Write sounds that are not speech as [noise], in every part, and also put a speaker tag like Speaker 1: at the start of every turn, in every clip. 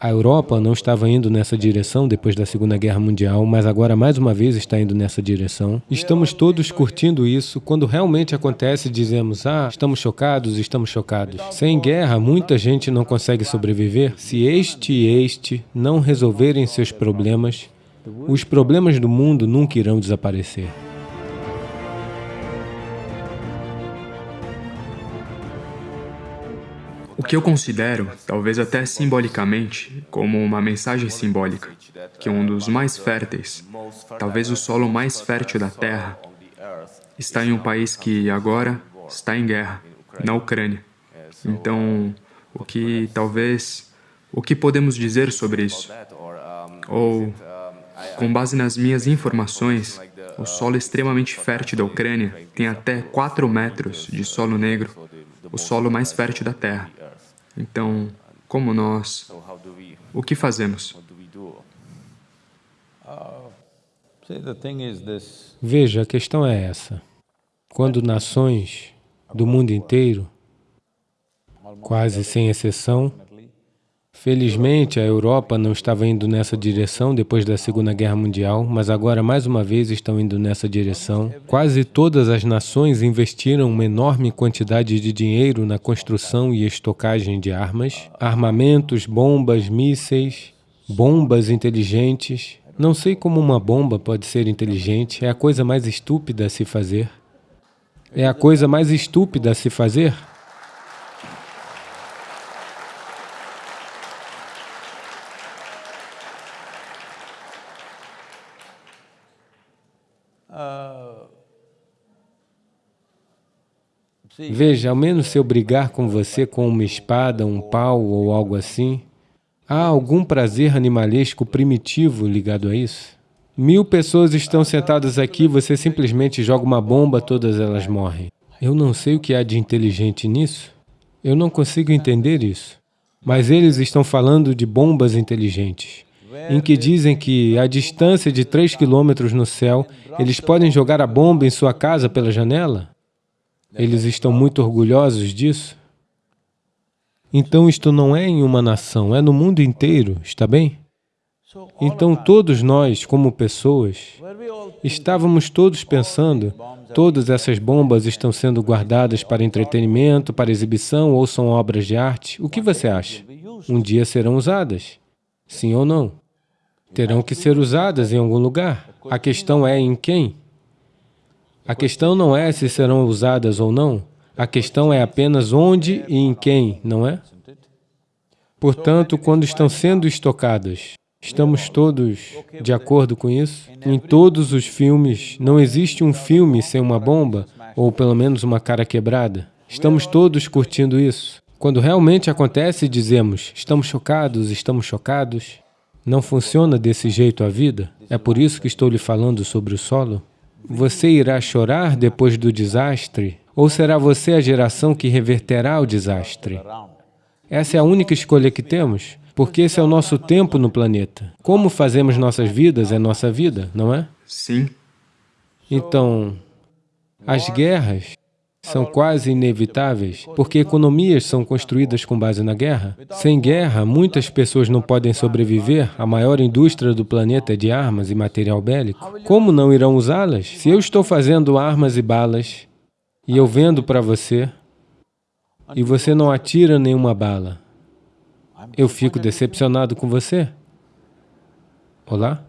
Speaker 1: A Europa não estava indo nessa direção depois da Segunda Guerra Mundial, mas agora mais uma vez está indo nessa direção. Estamos todos curtindo isso. Quando realmente acontece, dizemos, ah, estamos chocados, estamos chocados. Sem guerra, muita gente não consegue sobreviver. Se este e este não resolverem seus problemas, os problemas do mundo nunca irão desaparecer.
Speaker 2: O que eu considero, talvez até simbolicamente, como uma mensagem simbólica, que um dos mais férteis, talvez o solo mais fértil da Terra, está em um país que agora está em guerra, na Ucrânia. Então, o que talvez, o que podemos dizer sobre isso? Ou, com base nas minhas informações, o solo extremamente fértil da Ucrânia tem até 4 metros de solo negro, o solo mais fértil da Terra. Então, como nós, o que fazemos?
Speaker 1: Veja, a questão é essa. Quando nações do mundo inteiro, quase sem exceção, Felizmente, a Europa não estava indo nessa direção depois da Segunda Guerra Mundial, mas agora, mais uma vez, estão indo nessa direção. Quase todas as nações investiram uma enorme quantidade de dinheiro na construção e estocagem de armas, armamentos, bombas, mísseis, bombas inteligentes. Não sei como uma bomba pode ser inteligente, é a coisa mais estúpida a se fazer. É a coisa mais estúpida a se fazer. Veja, ao menos se eu brigar com você com uma espada, um pau ou algo assim, há algum prazer animalesco primitivo ligado a isso? Mil pessoas estão sentadas aqui, você simplesmente joga uma bomba, todas elas morrem. Eu não sei o que há de inteligente nisso. Eu não consigo entender isso. Mas eles estão falando de bombas inteligentes, em que dizem que a distância de 3 quilômetros no céu, eles podem jogar a bomba em sua casa pela janela? Eles estão muito orgulhosos disso? Então isto não é em uma nação, é no mundo inteiro, está bem? Então todos nós, como pessoas, estávamos todos pensando, todas essas bombas estão sendo guardadas para entretenimento, para exibição ou são obras de arte. O que você acha? Um dia serão usadas, sim ou não? Terão que ser usadas em algum lugar. A questão é em quem? A questão não é se serão usadas ou não, a questão é apenas onde e em quem, não é? Portanto, quando estão sendo estocadas, estamos todos de acordo com isso? Em todos os filmes, não existe um filme sem uma bomba, ou pelo menos uma cara quebrada. Estamos todos curtindo isso. Quando realmente acontece, dizemos, estamos chocados, estamos chocados. Não funciona desse jeito a vida? É por isso que estou lhe falando sobre o solo? Você irá chorar depois do desastre? Ou será você a geração que reverterá o desastre? Essa é a única escolha que temos, porque esse é o nosso tempo no planeta. Como fazemos nossas vidas é nossa vida, não é?
Speaker 2: Sim.
Speaker 1: Então, as guerras são quase inevitáveis, porque economias são construídas com base na guerra. Sem guerra, muitas pessoas não podem sobreviver, a maior indústria do planeta é de armas e material bélico. Como não irão usá-las? Se eu estou fazendo armas e balas, e eu vendo para você, e você não atira nenhuma bala, eu fico decepcionado com você? Olá?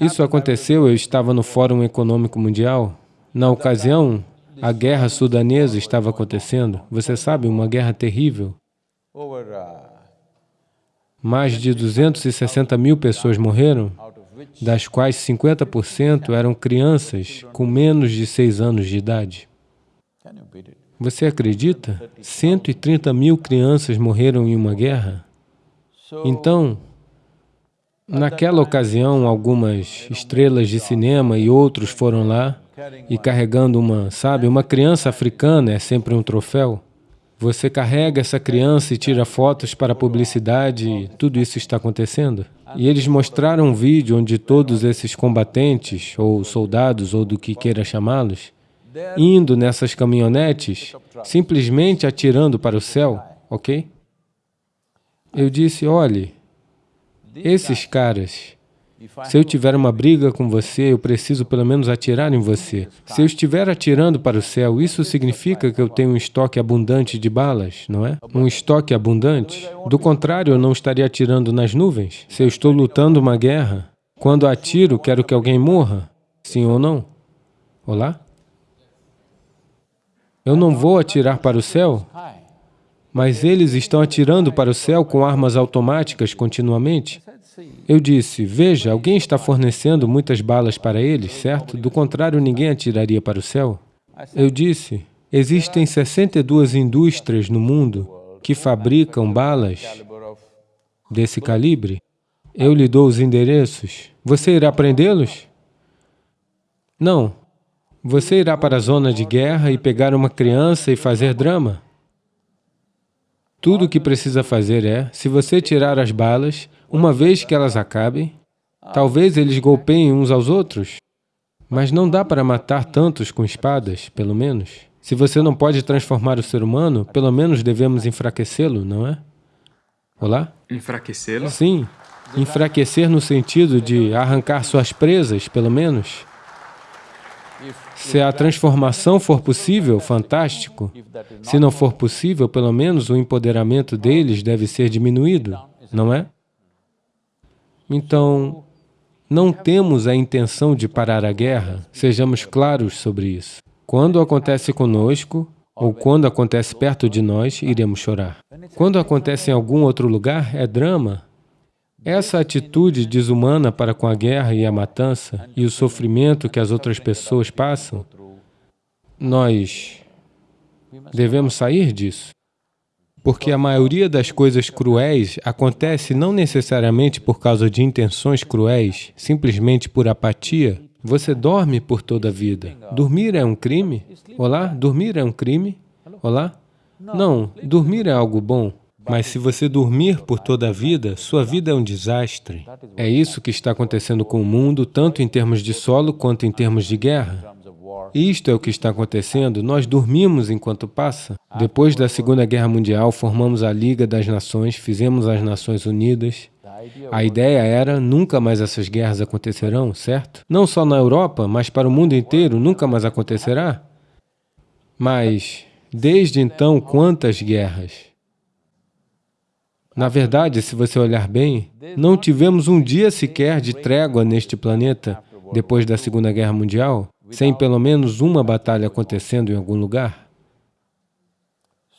Speaker 1: Isso aconteceu, eu estava no Fórum Econômico Mundial. Na ocasião, a guerra sudanesa estava acontecendo. Você sabe, uma guerra terrível. Mais de 260 mil pessoas morreram, das quais 50% eram crianças com menos de 6 anos de idade. Você acredita? 130 mil crianças morreram em uma guerra. Então, naquela ocasião, algumas estrelas de cinema e outros foram lá e carregando uma, sabe, uma criança africana é sempre um troféu. Você carrega essa criança e tira fotos para publicidade, tudo isso está acontecendo. E eles mostraram um vídeo onde todos esses combatentes, ou soldados, ou do que queira chamá-los, indo nessas caminhonetes, simplesmente atirando para o céu, ok? Eu disse, olhe, esses caras, se eu tiver uma briga com você, eu preciso pelo menos atirar em você. Se eu estiver atirando para o céu, isso significa que eu tenho um estoque abundante de balas, não é? Um estoque abundante. Do contrário, eu não estaria atirando nas nuvens. Se eu estou lutando uma guerra, quando atiro, quero que alguém morra? Sim ou não? Olá? Eu não vou atirar para o céu, mas eles estão atirando para o céu com armas automáticas continuamente. Eu disse, veja, alguém está fornecendo muitas balas para eles, certo? Do contrário, ninguém atiraria para o céu. Eu disse, existem 62 indústrias no mundo que fabricam balas desse calibre. Eu lhe dou os endereços. Você irá prendê-los? Não. Você irá para a zona de guerra e pegar uma criança e fazer drama? Tudo o que precisa fazer é, se você tirar as balas, uma vez que elas acabem, talvez eles golpeiem uns aos outros, mas não dá para matar tantos com espadas, pelo menos. Se você não pode transformar o ser humano, pelo menos devemos enfraquecê-lo, não é? Olá?
Speaker 2: Enfraquecê-lo?
Speaker 1: Sim. Enfraquecer no sentido de arrancar suas presas, pelo menos. Se a transformação for possível, fantástico. Se não for possível, pelo menos o empoderamento deles deve ser diminuído, não é? Então, não temos a intenção de parar a guerra, sejamos claros sobre isso. Quando acontece conosco, ou quando acontece perto de nós, iremos chorar. Quando acontece em algum outro lugar, é drama. Essa atitude desumana para com a guerra e a matança e o sofrimento que as outras pessoas passam, nós devemos sair disso. Porque a maioria das coisas cruéis acontece não necessariamente por causa de intenções cruéis, simplesmente por apatia. Você dorme por toda a vida. Dormir é um crime? Olá? Dormir é um crime? Olá? Não, dormir é algo bom. Mas se você dormir por toda a vida, sua vida é um desastre. É isso que está acontecendo com o mundo, tanto em termos de solo quanto em termos de guerra. Isto é o que está acontecendo, nós dormimos enquanto passa. Depois da Segunda Guerra Mundial, formamos a Liga das Nações, fizemos as Nações Unidas. A ideia era, nunca mais essas guerras acontecerão, certo? Não só na Europa, mas para o mundo inteiro, nunca mais acontecerá. Mas, desde então, quantas guerras? Na verdade, se você olhar bem, não tivemos um dia sequer de trégua neste planeta depois da Segunda Guerra Mundial sem pelo menos uma batalha acontecendo em algum lugar?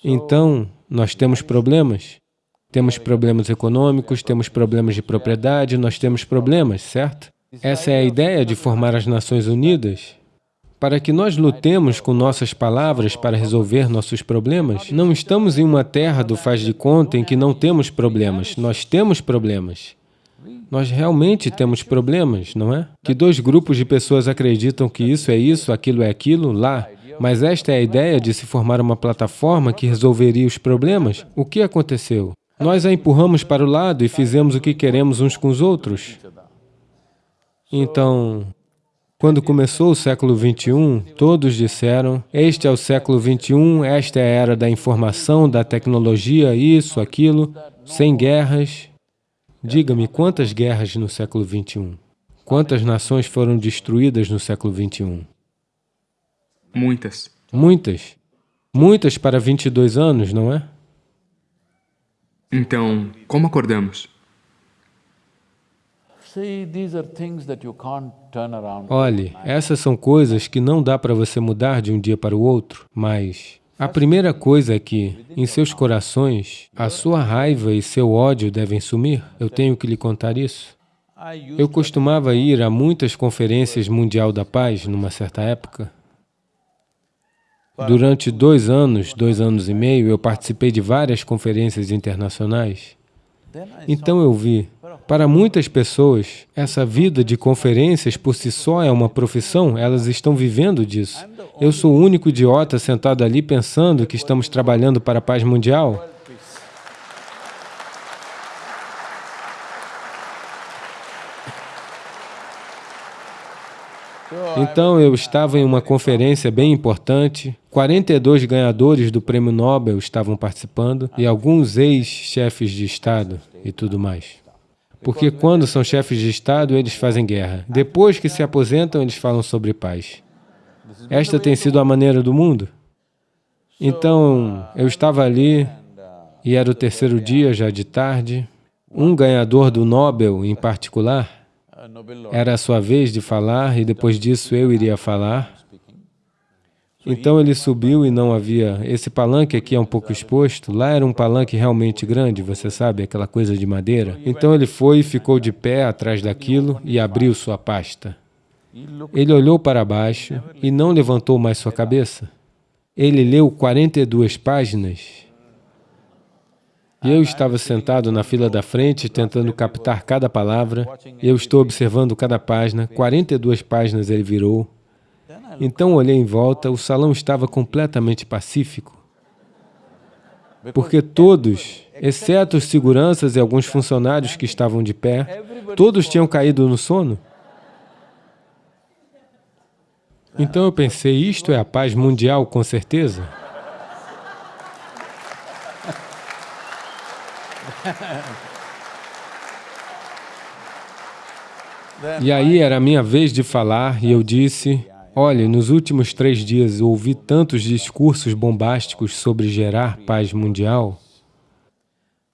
Speaker 1: Então, nós temos problemas. Temos problemas econômicos, temos problemas de propriedade, nós temos problemas, certo? Essa é a ideia de formar as Nações Unidas. Para que nós lutemos com nossas palavras para resolver nossos problemas, não estamos em uma terra do faz de conta em que não temos problemas, nós temos problemas. Nós realmente temos problemas, não é? Que dois grupos de pessoas acreditam que isso é isso, aquilo é aquilo, lá. Mas esta é a ideia de se formar uma plataforma que resolveria os problemas. O que aconteceu? Nós a empurramos para o lado e fizemos o que queremos uns com os outros. Então, quando começou o século XXI, todos disseram, este é o século XXI, esta é a era da informação, da tecnologia, isso, aquilo, sem guerras, Diga-me, quantas guerras no século XXI? Quantas nações foram destruídas no século XXI?
Speaker 2: Muitas.
Speaker 1: Muitas. Muitas para 22 anos, não é?
Speaker 2: Então, como acordamos?
Speaker 1: Olhe, essas são coisas que não dá para você mudar de um dia para o outro, mas a primeira coisa é que, em seus corações, a sua raiva e seu ódio devem sumir. Eu tenho que lhe contar isso. Eu costumava ir a muitas conferências mundial da paz numa certa época. Durante dois anos, dois anos e meio, eu participei de várias conferências internacionais. Então eu vi, para muitas pessoas, essa vida de conferências por si só é uma profissão, elas estão vivendo disso. Eu sou o único idiota sentado ali pensando que estamos trabalhando para a paz mundial? Então, eu estava em uma conferência bem importante, 42 ganhadores do Prêmio Nobel estavam participando e alguns ex-chefes de Estado e tudo mais. Porque quando são chefes de Estado, eles fazem guerra. Depois que se aposentam, eles falam sobre paz. Esta tem sido a maneira do mundo. Então, eu estava ali, e era o terceiro dia, já de tarde. Um ganhador do Nobel, em particular, era a sua vez de falar, e depois disso eu iria falar. Então ele subiu e não havia... Esse palanque aqui é um pouco exposto. Lá era um palanque realmente grande, você sabe, aquela coisa de madeira. Então ele foi e ficou de pé atrás daquilo e abriu sua pasta. Ele olhou para baixo e não levantou mais sua cabeça. Ele leu 42 páginas e eu estava sentado na fila da frente, tentando captar cada palavra. Eu estou observando cada página, 42 páginas ele virou. Então olhei em volta, o salão estava completamente pacífico. Porque todos, exceto os seguranças e alguns funcionários que estavam de pé, todos tinham caído no sono. Então eu pensei, isto é a paz mundial, com certeza? [laughs] E aí era a minha vez de falar e eu disse, olha, nos últimos três dias ouvi tantos discursos bombásticos sobre gerar paz mundial,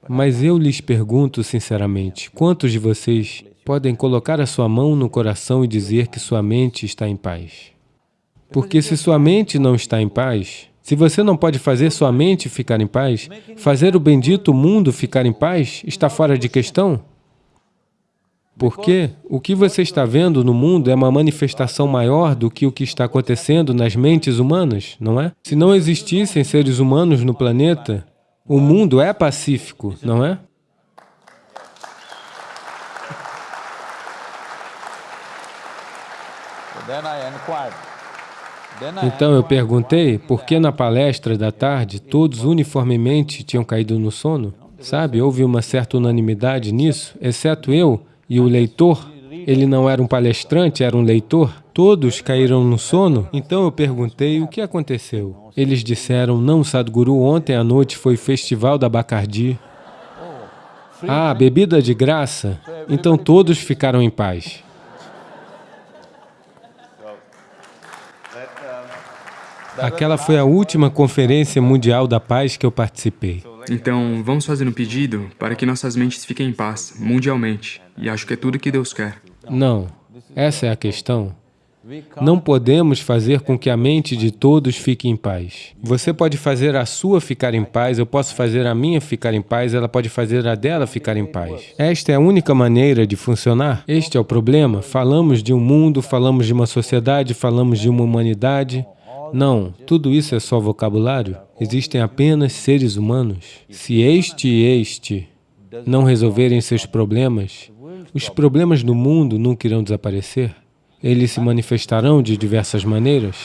Speaker 1: mas eu lhes pergunto sinceramente, quantos de vocês podem colocar a sua mão no coração e dizer que sua mente está em paz? Porque se sua mente não está em paz, se você não pode fazer sua mente ficar em paz, fazer o bendito mundo ficar em paz está fora de questão. Porque o que você está vendo no mundo é uma manifestação maior do que o que está acontecendo nas mentes humanas, não é? Se não existissem seres humanos no planeta, o mundo é pacífico, não é? Então eu perguntei por que na palestra da tarde todos uniformemente tinham caído no sono. Sabe, houve uma certa unanimidade nisso, exceto eu e o leitor. Ele não era um palestrante, era um leitor. Todos caíram no sono. Então eu perguntei o que aconteceu. Eles disseram, não, Sadhguru, ontem à noite foi festival da Bacardi. Ah, bebida de graça? Então todos ficaram em paz. Aquela foi a última Conferência Mundial da Paz que eu participei.
Speaker 2: Então, vamos fazer um pedido para que nossas mentes fiquem em paz, mundialmente. E acho que é tudo que Deus quer.
Speaker 1: Não, essa é a questão. Não podemos fazer com que a mente de todos fique em paz. Você pode fazer a sua ficar em paz, eu posso fazer a minha ficar em paz, ela pode fazer a dela ficar em paz. Esta é a única maneira de funcionar. Este é o problema. Falamos de um mundo, falamos de uma sociedade, falamos de uma humanidade, não, tudo isso é só vocabulário. Existem apenas seres humanos. Se este e este não resolverem seus problemas, os problemas do mundo nunca irão desaparecer. Eles se manifestarão de diversas maneiras.